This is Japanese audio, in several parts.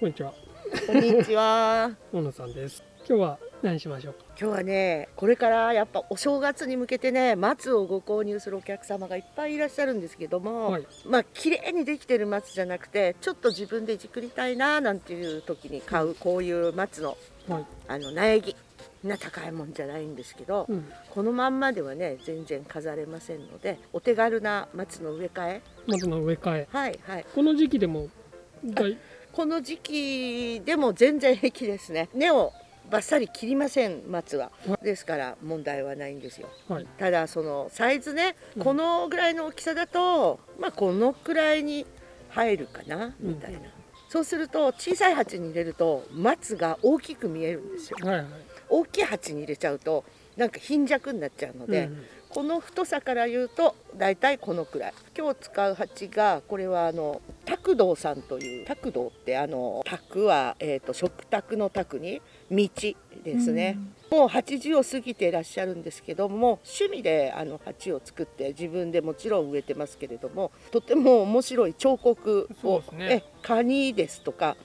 こんにちは。こんにちは。大野さんです。今日は何しましょうか？今日はね、これからやっぱお正月に向けてね、松をご購入するお客様がいっぱいいらっしゃるんですけども、はいまあ綺麗にできてる松じゃなくて、ちょっと自分で作りたいななんていう時に買うこういう松のはい。あの苗木。な高いもんじゃないんですけど、うん。このまんまではね全然飾れませんのでお手軽な松の植え替え松の植え替え。はいはいこの時期でも。だい。この時期でも全然平気ですね。根をバッサリ切りません松は。ですから問題はないんですよ。はい。ただそのサイズねうん。このぐらいの大きさだと、まあこのくらいに入るかなみたいな、うんそうすると小さい鉢に入れると松が大きく見えるんですよ。はいはい。大きい鉢に入れちゃうとなんか貧弱になっちゃうので、うん。この太さから言うと大体このくらい。今日使う鉢がこれはあの卓道さんという卓道ってあの卓は、えー、と食卓の卓に道ですね、もう80を過ぎていらっしゃるんですけども趣味であの鉢を作って自分でもちろん植えてますけれどもとても面白い彫刻を、ね。えカニですとか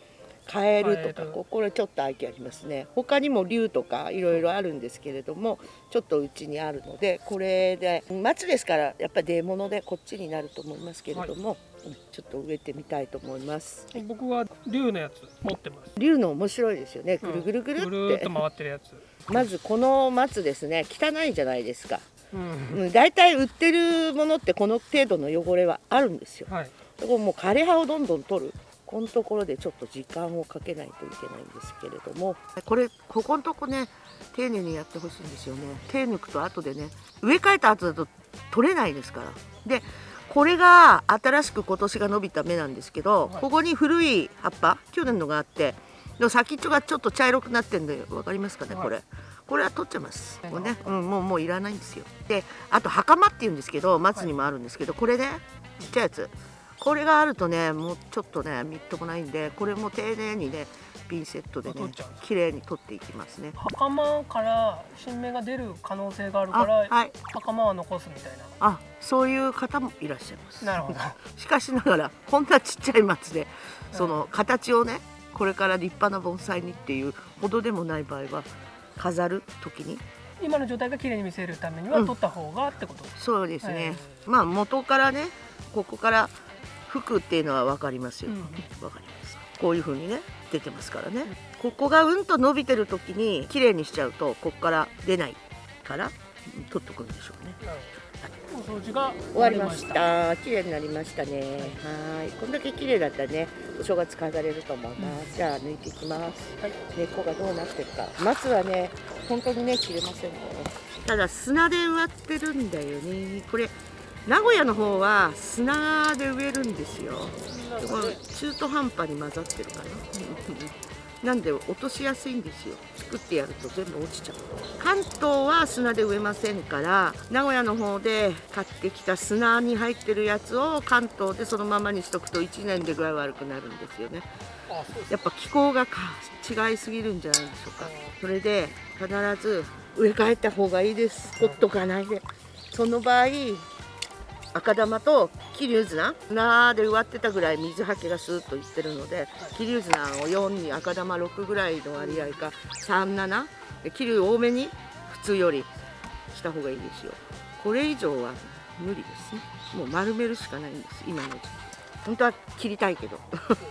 カエルとかここれちょっと愛嬌ありますね。他にも竜とかいろいろあるんですけれどもちょっとうちにあるのでこれで松ですからやっぱり出物でこっちになると思いますけれども、うんちょっと植えてみたいと思います。僕は竜のやつ持ってます。竜の面白いですよね。ぐるぐるぐるって、ぐるーっと回ってるやつ。まずこの松ですね。汚いじゃないですか。うん。うん。大体売ってるものってこの程度の汚れはあるんですよ。はい。ここもう枯れ葉をどんどん取る。このところでちょっと時間をかけないといけないんですけれども。これここのとこね丁寧にやってほしいんですよね。手抜くと後でね。植え替えた後だと取れないですから。でこれが新しく今年が伸びた芽なんですけど、はい。ここに古い葉っぱ去年のがあってでも先っちょがちょっと茶色くなってるんで分かりますかね、はい。これ。これは取っちゃいます。はい。これね、うん、もうもういらないんですよ。であと袴っていうんですけど松にもあるんですけど、これねちっちゃいやつ。これがあるとねもうちょっとねみっともないんでこれも丁寧にねピンセットでね綺麗に取っていきますね。袴から新芽が出る可能性があるあから。はい。袴は残すみたいあそういう方もいらっしゃいます。な。なるほど。しかしながらこんなちっちゃい松でその形をねこれから立派な盆栽にっていうほどでもない場合は飾る時に？今の状態が綺麗に見せるためにはうん。取った方がってこと？そうですね、えまあ元からねここから吹くっていうのは分かりますよ、うん。わかります。こういう風にね出てますからね、ここがうんと伸びてる時に綺麗にしちゃうとここから出ないからうん取っとくんでしょうね。なるほど。お掃除が終わりました。綺麗になりましたね。はい。こんだけ綺麗だったらねお正月飾れると思います、じゃあ抜いていきます。はい。根っこがどうなってるか。松はね本当にね切れませんねただ砂で植わってるんだよね。これ名古屋の方は砂で植えるんですよ。でこれ中途半端に混ざってるかな。なんで落としやすいんですよ。作ってやると全部落ちちゃう。関東は砂で植えませんから名古屋の方で買ってきた砂に入ってるやつを関東でそのままにしとくと1年で具合悪くなるんですよね。やっぱ気候がか違いすぎるんじゃないでしょうか。それで必ず植え替えた方がいいです。ほっとかないで。その場合赤玉と桐生砂。砂で植わってたぐらい水はけがスーッといってるので桐生砂を4に赤玉6ぐらいの割合か37で桐生多めに普通よりした方がいいですよ。これ以上は無理ですね。もう丸めるしかないんです今の時期。本当は切りたいけど。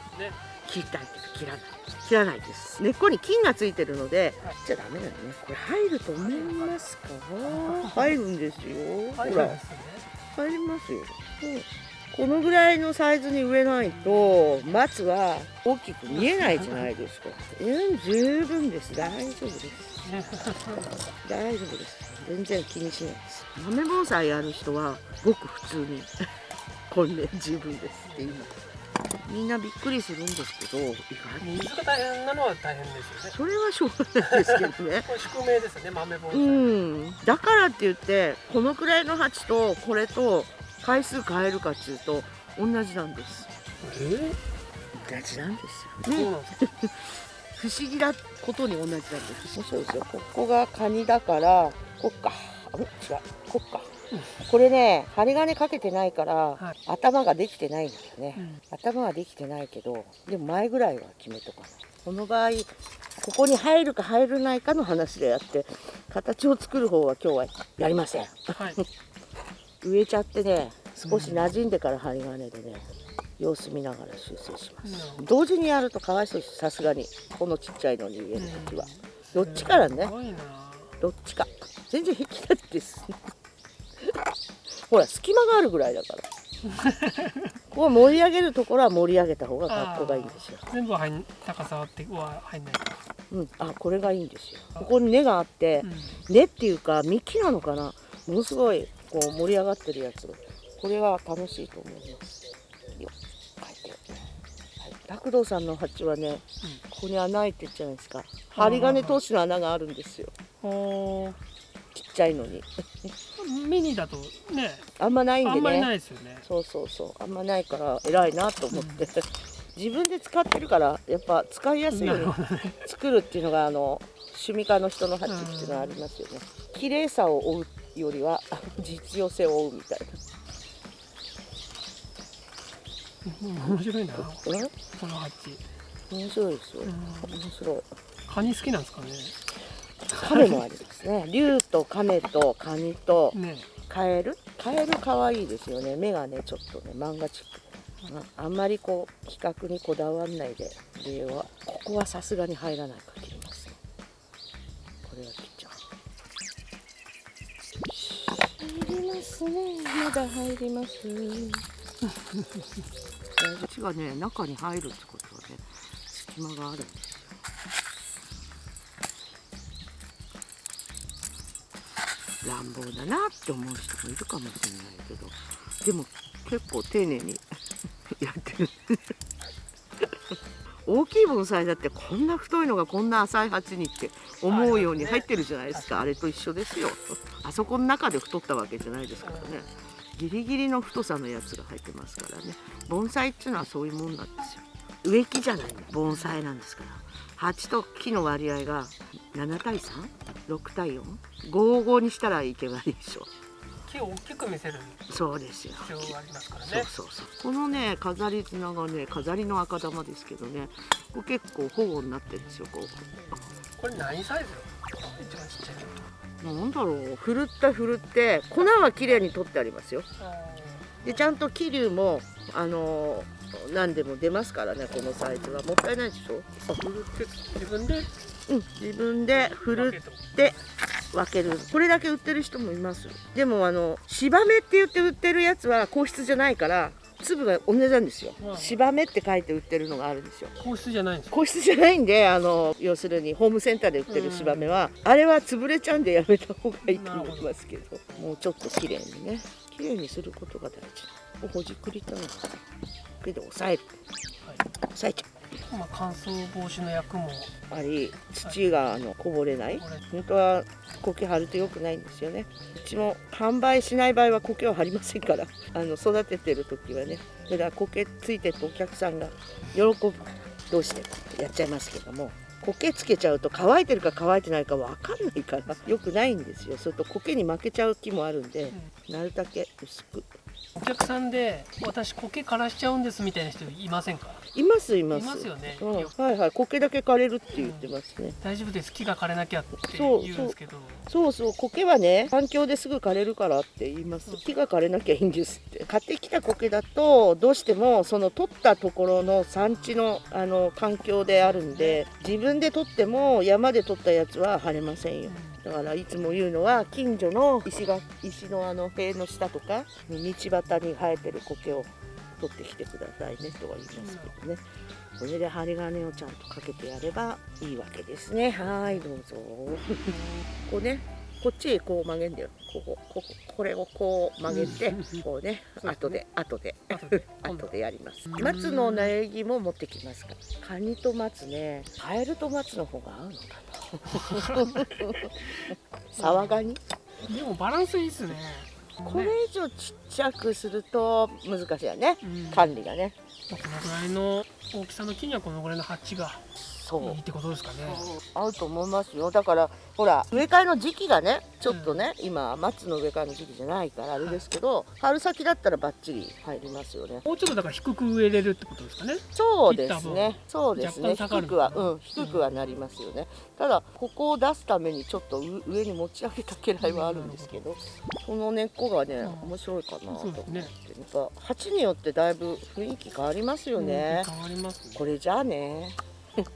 切りたいけど切らない。切らないです。根っこに菌がついてるのではい。切っちゃダメだよねこれ入ると思いますか？入るんですよ。はい。ほらですね。入りますよ、うんこのぐらいのサイズに植えないと松は大きく見えないじゃないですか。うん十分です。大丈夫です。大丈夫です全然気にしないです。豆盆栽やる人はごく普通に こんで十分ですって今みんなびっくりするんですけど意外に水が大変なのは大変ですよね。それはしょうがないですけどね。宿命ですよね、豆盆う栽。ん。だからって言ってこのくらいの鉢とこれと回数変えるかっていうと同じなんです。えー？同じなんですよ。ね。不思議なことに同じなんです。そうですよここがカニだからこっか。あれ違う。こっかこれね針金かけてないから、はい。頭ができてないんだよね、うん。頭はできてないけどでも前ぐらいは決めとかない。この場合ここに入るか入らないかの話であって形を作る方は今日はやりません。はい。植えちゃってね少し馴染んでから針金でね様子見ながら修正します、なるほど。同時にやるとかわいそうですさすがに。このちっちゃいのに植える時は、どっちからね。どっちか。全然平気なんですほら隙間があるぐらいだから。ここ盛り上げるところは盛り上げた方が格好がいいんですよ。全部入ん高さっては入んない。かうん、あこれがいいんですよ。ここに根があってうん。根っていうか幹なのかな。ものすごいこう盛り上がってるやつ。これは楽しいと思います。よ。書いてはい。さんの鉢はねここに穴開いてるじゃないですか。針金通しの穴があるんですよちっちゃいのに。ミニだとね。あんまないんであんまりなねいですよね。そうそうそう。あんまないから偉いなと思って、自分で使ってるからやっぱ使いやすい。ように作るっていうのがあの趣味家の人の鉢っていうのはありますよね。綺麗さを追うよりは実用性を追うみたい面白いな。な、うん、この鉢面白いですよ。うん。面白い。カニ好きなんですかね亀もありますね。竜と亀とカニとね。カエル？カエル可愛いですよね。目がねちょっとね漫画チック。ああんまりこう比較にこだわんないででは。ここはさすがに入らないから切ります。ねこれは切っちゃう入りますね。まだ入ります。口がね中に入るってことはね隙間があるんです乱暴だなって思う人もいるかもしれないけどでも結構丁寧に やってる。大きい盆栽だってこんな太いのがこんな浅い鉢にって思うように入ってるじゃないですか。あれと一緒ですよ。あそこの中で太ったわけじゃないですからね。ギリギリの太さのやつが入ってますからね。盆栽っていうのはそういうもんなんですよ。植木じゃない。の盆栽なんですから。鉢と木の割合が7対 3?6 対 4?55 にしたらいけばいいでしょ。木を大きく見せる。そうですよ。必要がありますからそうねそうそう。このね飾り綱がね飾りの赤玉ですけどね。これ結構保護になってるんですよここれ何サイズよ？一番ちっちゃいなんだろう。ふるったふるって粉は綺麗に取ってありますよ。あでちゃんと桐生もあのー何でも出ますからねこのサイズは。もったいないでしょ？自分で？うん。自分でふるって分ける。これだけ売ってる人もいます。でもあの芝目って言って売ってるやつは硬質じゃないから粒が同じなんですよ。うん。芝目って書いて売ってるのがあるんですよ。硬質じゃないんですよ硬質じゃないんであの要するにホームセンターで売ってる芝目は、あれは潰れちゃうんでやめた方がいいと思いますけど。もうちょっと綺麗にね綺麗にすることが大事ほじくりたいなけど押さえる。はい。押さえちゃまあ乾燥防止の役もうあり土があのこぼれない。これ本当は苔張ると良くないんですよね。うちも販売しない場合は苔は張りませんから。あの育ててる時はね。それから苔ついてるとお客さんが喜ぶ。どうしてやっちゃいますけども苔つけちゃうと乾いてるか乾いてないか分かんないから良くないんですよ。それと苔に負けちゃう木もあるんでなるだけ薄くお客さんで私苔枯らしちゃうんですみたいな人いませんか？いますいます。いますよね。うん、はいはい苔だけ枯れるって言ってますね、大丈夫です。木が枯れなきゃって言うんですけど。そうそう苔はね環境ですぐ枯れるからって言います木が枯れなきゃいいんですって買ってきた苔だとどうしてもその取ったところの産地のあの環境であるんで自分で取っても山で取ったやつは晴れませんよだからいつも言うのは近所の石が石のあの塀の下とか道端に生えてる苔を取ってきてくださいねとは言いますけどね。これで針金をちゃんとかけてやればいいわけですね。はいどうぞ。こうね。こっちへこう曲げんだよ。こここここれをこう曲げてうん。こうね後で後で。後でやります。うん松の苗木も持ってきますかカニと松ねカエルと松の方が合うのかな。サワガニ？でもバランスいいっすね。これ以上ちっちゃくすると難しいよね。うん。管理がね。このぐらいの大きさの木にはこのぐらいの鉢がそう。いいってことですかね。合うと思いますよ。だからほら植え替えの時期がねちょっとね、今松の植え替えの時期じゃないからあれですけど、春先だったらバッチリ入りますよね。もうちょっとだから低く植えれるってことですかね。そうですね。そうですね。低くはうん低くはなりますよね、ただここを出すためにちょっとう上に持ち上げた家来はあるんですけど、その根っこがね、うん。面白いかなと思って、ね。やっぱ鉢によってだいぶ雰囲気変わりますよね、変わりますね。これじゃあね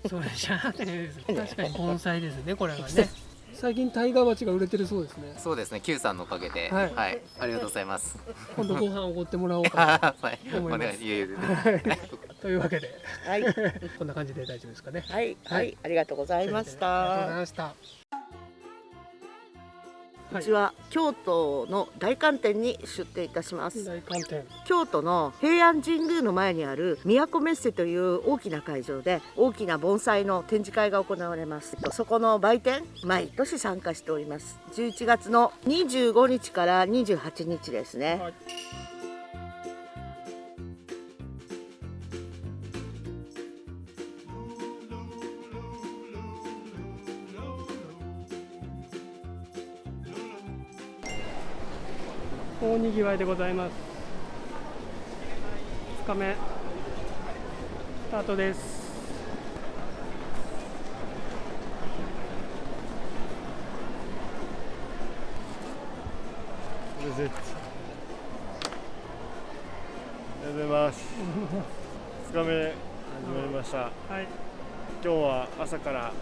それじゃあね確かに盆栽ですねこれがね。最近タイガー鉢が売れてるそうですね。そうですね。Q さんのおかげで。ははい。い、ありがとうございます。今度ご飯おごってもらおうか はい。思い。ます というわけで。はい。こんな感じで大丈夫ですかね。はい、は、はい。いありがとうございましありがとうございた。ましたうちは京都の大観店に出店いたします。大観店京都の平安神宮の前にある都メッセという大きな会場で大きな盆栽の展示会が行われます。そこの売店毎年参加しております。11月の25日から28日ですね。はい大にぎわいでございます2日目スタートですありがとうございます。2日目始まりました。はい今日は朝から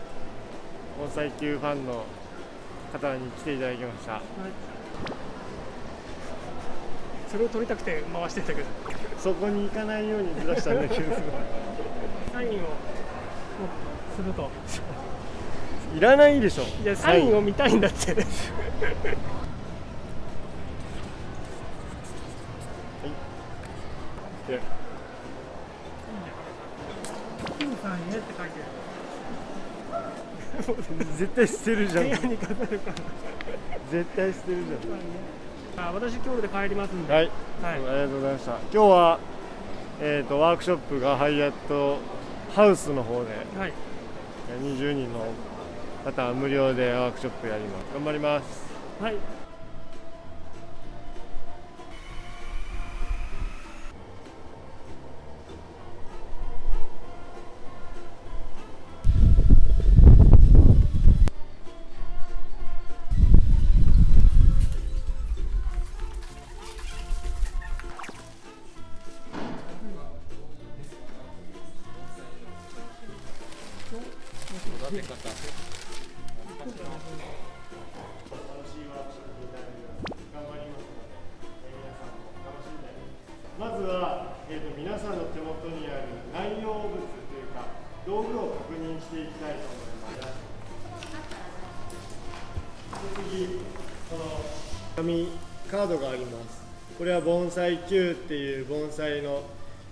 盆栽球ファンの方に来ていただきました。はいそれを撮りたくて回してたけど。そこに行かないようにずらしたんだけど、サインをすると。いらないでしょ。いやサインを見たいんだって。で金さんへって書い。て絶対捨てるじゃん。絶対捨てるじあ私今日で帰りますんで。はい、はいありがとうございました。今日はえっ、とワークショップがハイアットハウスの方ではい、20人の方は無料でワークショップやります。頑張ります。はい、道具を確認していきたいと思います。次この紙カードがあります。これは盆栽 Q っていう盆栽の、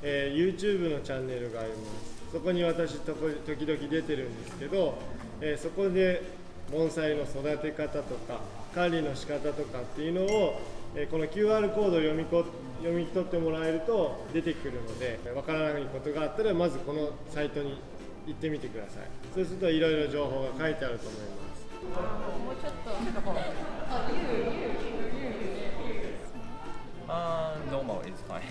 えー YouTube のチャンネルがあります。そこに私とこ時々出てるんですけど、えーそこで盆栽の育て方とか管理の仕方とかっていうのを、えーこの QR コードを読みこ読み取ってもらえると出てくるのでわからないことがあったらまずこのサイトに行ってみてくださいそうするといろいろ情報が書いてあると思いますもうちょっと Uh, normal is fine.